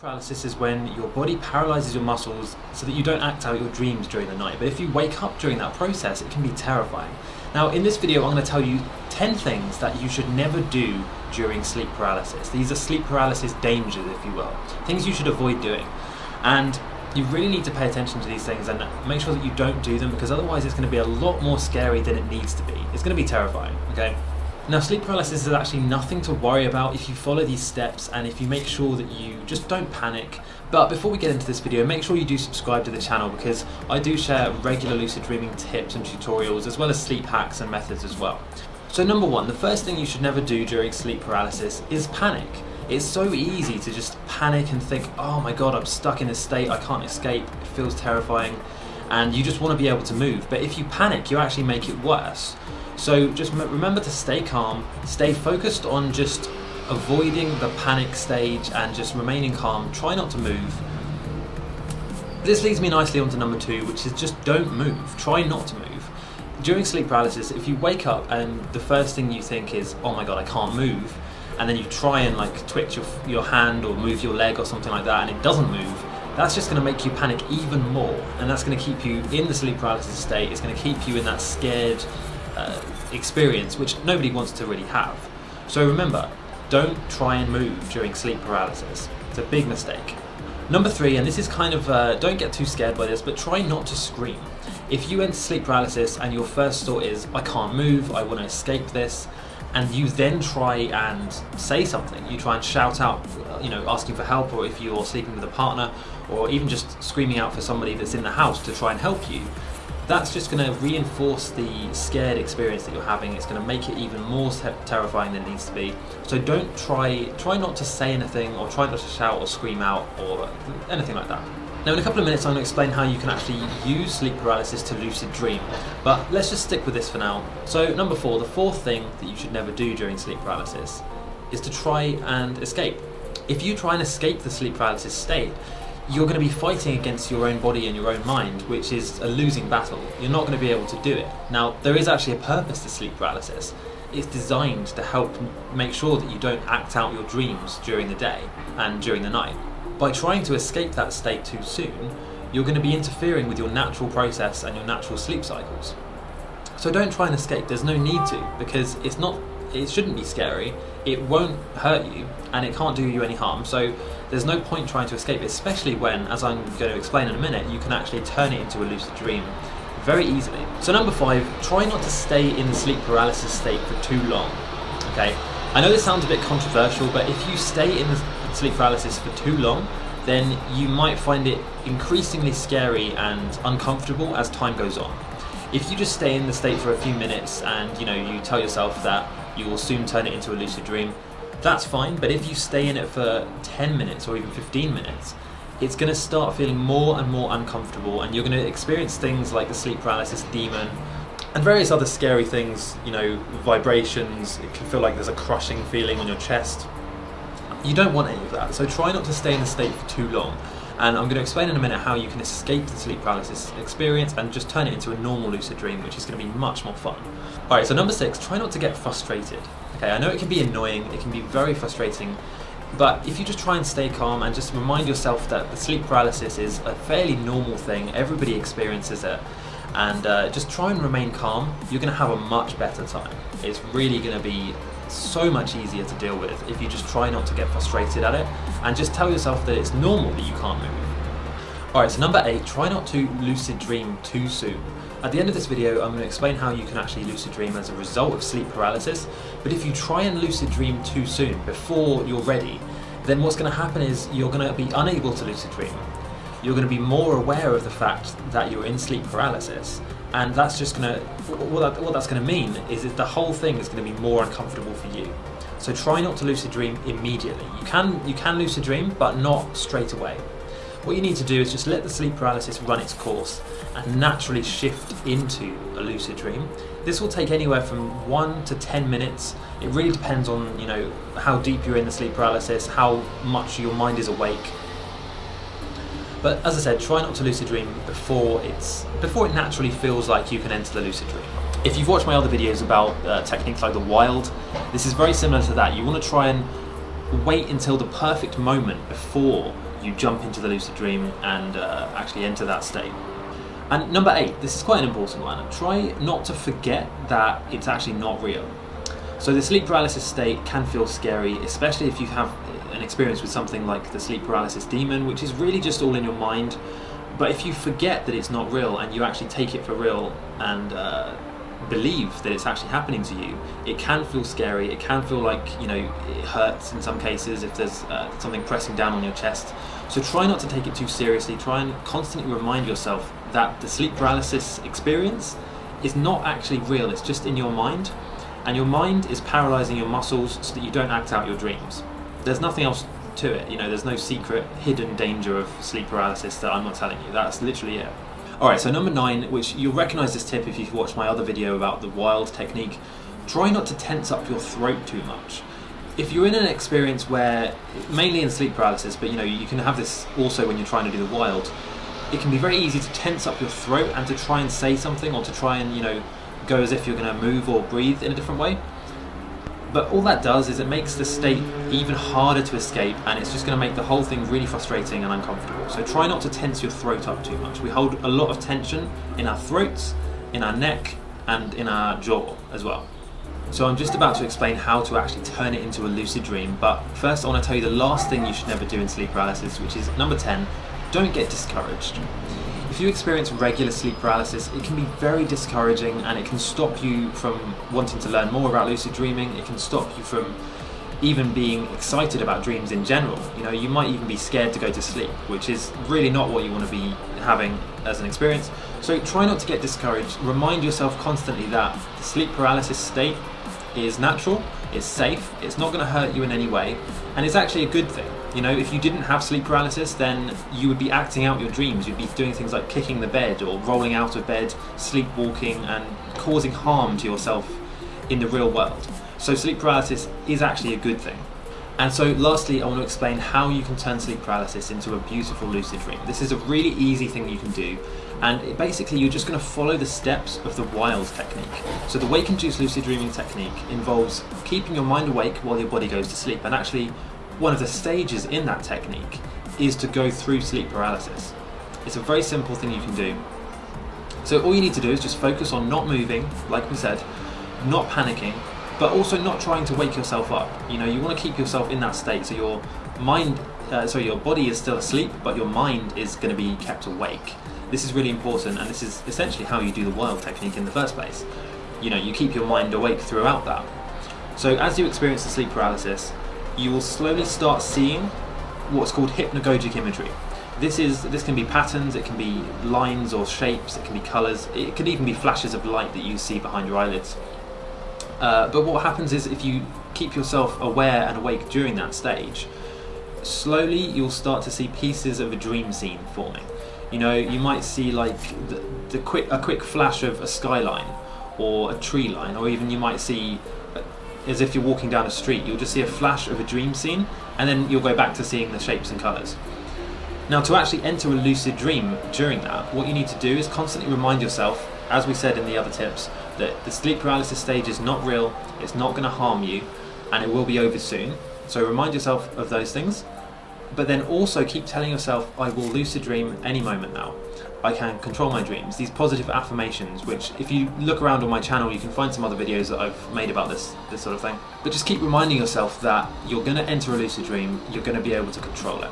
paralysis is when your body paralyzes your muscles so that you don't act out your dreams during the night. But if you wake up during that process, it can be terrifying. Now, in this video, I'm going to tell you 10 things that you should never do during sleep paralysis. These are sleep paralysis dangers, if you will. Things you should avoid doing. And you really need to pay attention to these things and make sure that you don't do them because otherwise it's going to be a lot more scary than it needs to be. It's going to be terrifying, okay? Now sleep paralysis is actually nothing to worry about if you follow these steps and if you make sure that you just don't panic. But before we get into this video, make sure you do subscribe to the channel because I do share regular lucid dreaming tips and tutorials as well as sleep hacks and methods as well. So number one, the first thing you should never do during sleep paralysis is panic. It's so easy to just panic and think, oh my god, I'm stuck in this state, I can't escape, it feels terrifying, and you just want to be able to move. But if you panic, you actually make it worse. So just remember to stay calm, stay focused on just avoiding the panic stage and just remaining calm, try not to move. This leads me nicely onto number two, which is just don't move, try not to move. During sleep paralysis, if you wake up and the first thing you think is, oh my god, I can't move, and then you try and like twitch your, your hand or move your leg or something like that and it doesn't move, that's just going to make you panic even more and that's going to keep you in the sleep paralysis state, it's going to keep you in that scared, uh, experience, which nobody wants to really have. So remember, don't try and move during sleep paralysis. It's a big mistake. Number three, and this is kind of, uh, don't get too scared by this, but try not to scream. If you enter sleep paralysis and your first thought is, I can't move, I want to escape this, and you then try and say something, you try and shout out, you know, asking for help, or if you're sleeping with a partner, or even just screaming out for somebody that's in the house to try and help you, that's just going to reinforce the scared experience that you're having. It's going to make it even more terrifying than it needs to be. So don't try, try not to say anything or try not to shout or scream out or anything like that. Now in a couple of minutes I'm going to explain how you can actually use sleep paralysis to lucid dream, but let's just stick with this for now. So number four, the fourth thing that you should never do during sleep paralysis is to try and escape. If you try and escape the sleep paralysis state, you're going to be fighting against your own body and your own mind, which is a losing battle. You're not going to be able to do it. Now, there is actually a purpose to sleep paralysis. It's designed to help make sure that you don't act out your dreams during the day and during the night. By trying to escape that state too soon, you're going to be interfering with your natural process and your natural sleep cycles. So don't try and escape, there's no need to, because it's not it shouldn't be scary, it won't hurt you, and it can't do you any harm, so there's no point trying to escape, especially when, as I'm going to explain in a minute, you can actually turn it into a lucid dream very easily. So number five, try not to stay in the sleep paralysis state for too long, okay? I know this sounds a bit controversial, but if you stay in the sleep paralysis for too long, then you might find it increasingly scary and uncomfortable as time goes on. If you just stay in the state for a few minutes and you know you tell yourself that you will soon turn it into a lucid dream, that's fine, but if you stay in it for 10 minutes or even 15 minutes, it's going to start feeling more and more uncomfortable and you're going to experience things like the sleep paralysis demon and various other scary things, you know, vibrations, it can feel like there's a crushing feeling on your chest. You don't want any of that, so try not to stay in the state for too long and I'm going to explain in a minute how you can escape the sleep paralysis experience and just turn it into a normal lucid dream, which is going to be much more fun. Alright, so number six, try not to get frustrated. Okay, I know it can be annoying, it can be very frustrating, but if you just try and stay calm and just remind yourself that the sleep paralysis is a fairly normal thing, everybody experiences it, and uh, just try and remain calm, you're going to have a much better time. It's really going to be so much easier to deal with if you just try not to get frustrated at it and just tell yourself that it's normal that you can't move. Alright, so number 8, try not to lucid dream too soon. At the end of this video, I'm going to explain how you can actually lucid dream as a result of sleep paralysis, but if you try and lucid dream too soon, before you're ready, then what's going to happen is you're going to be unable to lucid dream. You're going to be more aware of the fact that you're in sleep paralysis, and that's just going to what, that, what that's going to mean is that the whole thing is going to be more uncomfortable for you. So try not to lucid dream immediately. You can you can lucid dream but not straight away. What you need to do is just let the sleep paralysis run its course and naturally shift into a lucid dream. This will take anywhere from one to ten minutes. It really depends on you know how deep you're in the sleep paralysis how much your mind is awake but as I said, try not to lucid dream before it's before it naturally feels like you can enter the lucid dream. If you've watched my other videos about uh, techniques like the wild, this is very similar to that. You want to try and wait until the perfect moment before you jump into the lucid dream and uh, actually enter that state. And number eight, this is quite an important one. Try not to forget that it's actually not real. So the sleep paralysis state can feel scary, especially if you have an experience with something like the sleep paralysis demon, which is really just all in your mind. But if you forget that it's not real and you actually take it for real and uh, believe that it's actually happening to you, it can feel scary. It can feel like you know it hurts in some cases if there's uh, something pressing down on your chest. So try not to take it too seriously. Try and constantly remind yourself that the sleep paralysis experience is not actually real. It's just in your mind, and your mind is paralyzing your muscles so that you don't act out your dreams. There's nothing else to it. You know, there's no secret hidden danger of sleep paralysis that I'm not telling you. That's literally it. Alright, so number nine, which you'll recognize this tip if you've watched my other video about the wild technique, try not to tense up your throat too much. If you're in an experience where, mainly in sleep paralysis, but you know, you can have this also when you're trying to do the wild, it can be very easy to tense up your throat and to try and say something or to try and, you know, go as if you're going to move or breathe in a different way. But all that does is it makes the state even harder to escape and it's just going to make the whole thing really frustrating and uncomfortable. So try not to tense your throat up too much. We hold a lot of tension in our throats, in our neck and in our jaw as well. So I'm just about to explain how to actually turn it into a lucid dream, but first I want to tell you the last thing you should never do in sleep paralysis, which is number 10, don't get discouraged. If you experience regular sleep paralysis, it can be very discouraging and it can stop you from wanting to learn more about lucid dreaming. It can stop you from even being excited about dreams in general. You know, you might even be scared to go to sleep, which is really not what you want to be having as an experience. So try not to get discouraged. Remind yourself constantly that the sleep paralysis state is natural, it's safe, it's not going to hurt you in any way, and it's actually a good thing. You know, if you didn't have sleep paralysis, then you would be acting out your dreams. You'd be doing things like kicking the bed or rolling out of bed, sleepwalking, and causing harm to yourself in the real world. So sleep paralysis is actually a good thing. And so lastly, I want to explain how you can turn sleep paralysis into a beautiful lucid dream. This is a really easy thing you can do. And basically, you're just going to follow the steps of the WILD technique. So the Wake Induced Lucid Dreaming technique involves keeping your mind awake while your body goes to sleep. And actually, one of the stages in that technique is to go through sleep paralysis. It's a very simple thing you can do. So all you need to do is just focus on not moving, like we said, not panicking, but also not trying to wake yourself up. You know, you want to keep yourself in that state so your mind, uh, so your body is still asleep, but your mind is going to be kept awake. This is really important, and this is essentially how you do the wild technique in the first place. You know, you keep your mind awake throughout that. So as you experience the sleep paralysis, you will slowly start seeing what's called hypnagogic imagery. This is this can be patterns, it can be lines or shapes, it can be colours, it could even be flashes of light that you see behind your eyelids. Uh, but what happens is if you keep yourself aware and awake during that stage, slowly you'll start to see pieces of a dream scene forming. You know, you might see like the, the quick a quick flash of a skyline or a tree line, or even you might see as if you're walking down a street. You'll just see a flash of a dream scene, and then you'll go back to seeing the shapes and colours. Now, to actually enter a lucid dream during that, what you need to do is constantly remind yourself, as we said in the other tips, that the sleep paralysis stage is not real, it's not going to harm you, and it will be over soon. So remind yourself of those things, but then also keep telling yourself, I will lucid dream any moment now. I can control my dreams. These positive affirmations, which if you look around on my channel, you can find some other videos that I've made about this, this sort of thing. But just keep reminding yourself that you're gonna enter a lucid dream, you're gonna be able to control it.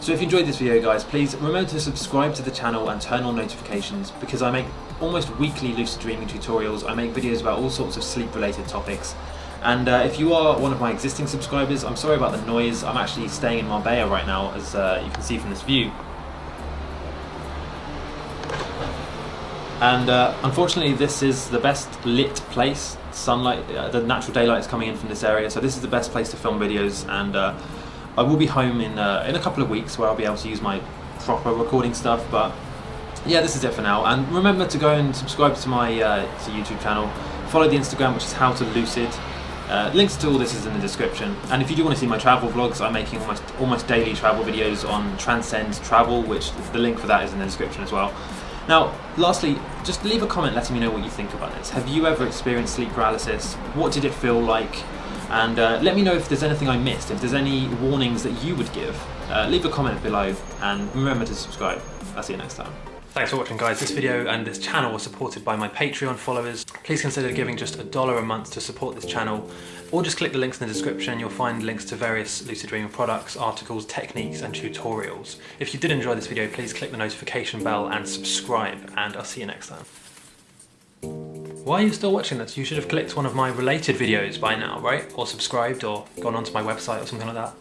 So if you enjoyed this video guys, please remember to subscribe to the channel and turn on notifications because I make almost weekly lucid dreaming tutorials. I make videos about all sorts of sleep related topics. And uh, if you are one of my existing subscribers, I'm sorry about the noise. I'm actually staying in Marbella right now, as uh, you can see from this view. And uh, unfortunately, this is the best lit place. Sunlight, uh, the natural daylight is coming in from this area, so this is the best place to film videos. And uh, I will be home in uh, in a couple of weeks where I'll be able to use my proper recording stuff. But yeah, this is it for now. And remember to go and subscribe to my to YouTube channel. Follow the Instagram, which is How to Lucid. Uh, links to all this is in the description. And if you do want to see my travel vlogs, I'm making almost almost daily travel videos on Transcend Travel, which the link for that is in the description as well. Now, lastly, just leave a comment letting me know what you think about this. Have you ever experienced sleep paralysis? What did it feel like? And uh, let me know if there's anything I missed, if there's any warnings that you would give. Uh, leave a comment below and remember to subscribe. I'll see you next time. Thanks for watching guys. This video and this channel was supported by my Patreon followers. Please consider giving just a dollar a month to support this channel or just click the links in the description. You'll find links to various Lucid Dreaming products, articles, techniques and tutorials. If you did enjoy this video, please click the notification bell and subscribe and I'll see you next time. Why are you still watching this? You should have clicked one of my related videos by now, right? Or subscribed or gone onto my website or something like that.